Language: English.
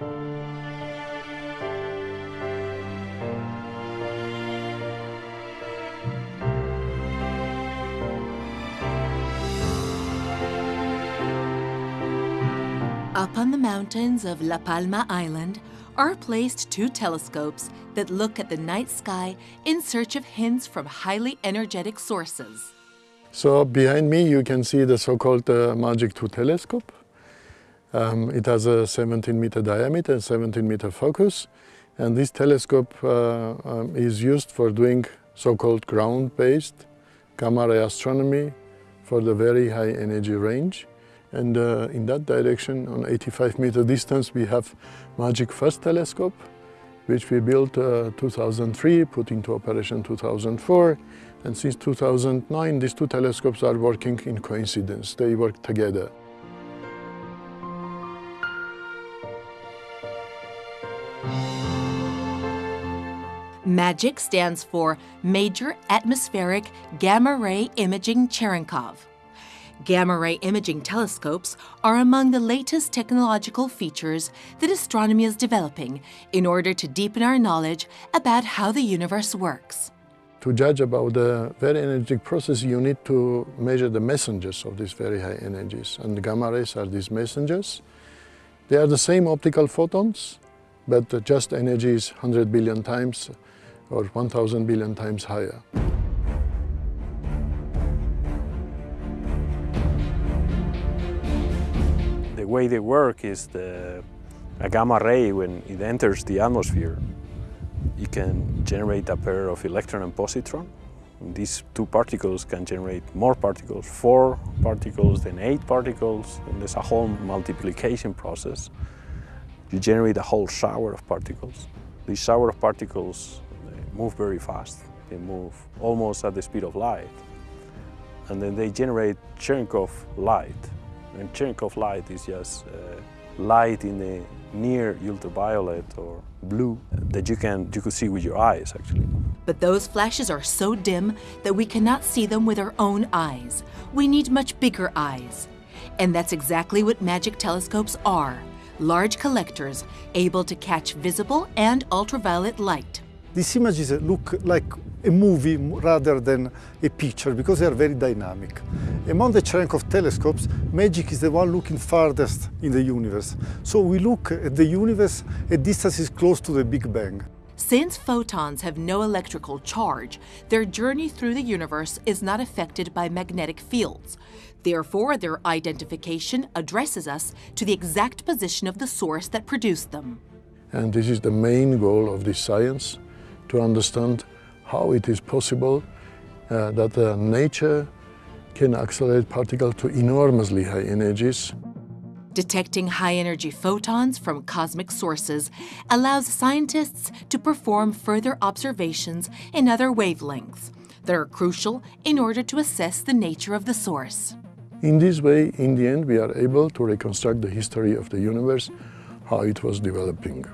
Up on the mountains of La Palma Island are placed two telescopes that look at the night sky in search of hints from highly energetic sources. So behind me you can see the so-called uh, Magic 2 telescope. Um, it has a 17 meter diameter and 17 meter focus. And this telescope uh, um, is used for doing so-called ground-based gamma ray astronomy for the very high energy range. And uh, in that direction, on 85 meter distance, we have Magic First telescope, which we built uh, 2003, put into operation 2004. And since 2009, these two telescopes are working in coincidence. They work together. MAGIC stands for Major Atmospheric Gamma Ray Imaging Cherenkov. Gamma ray imaging telescopes are among the latest technological features that astronomy is developing in order to deepen our knowledge about how the universe works. To judge about the very energetic process, you need to measure the messengers of these very high energies. And gamma rays are these messengers. They are the same optical photons, but just energy is 100 billion times or 1,000 billion times higher. The way they work is the, a gamma ray, when it enters the atmosphere, it can generate a pair of electron and positron. These two particles can generate more particles, four particles, then eight particles, and there's a whole multiplication process. You generate a whole shower of particles. This shower of particles move very fast. They move almost at the speed of light. And then they generate Cherenkov light. And Cherenkov light is just uh, light in the near ultraviolet or blue that you can you could see with your eyes actually. But those flashes are so dim that we cannot see them with our own eyes. We need much bigger eyes. And that's exactly what MAGIC telescopes are. Large collectors able to catch visible and ultraviolet light. These images look like a movie rather than a picture because they are very dynamic. Among the Cherenkov telescopes, MAGIC is the one looking farthest in the universe. So we look at the universe at distances close to the Big Bang. Since photons have no electrical charge, their journey through the universe is not affected by magnetic fields. Therefore, their identification addresses us to the exact position of the source that produced them. And this is the main goal of this science, to understand how it is possible uh, that uh, nature can accelerate particles to enormously high energies. Detecting high-energy photons from cosmic sources allows scientists to perform further observations in other wavelengths that are crucial in order to assess the nature of the source. In this way, in the end, we are able to reconstruct the history of the universe, how it was developing.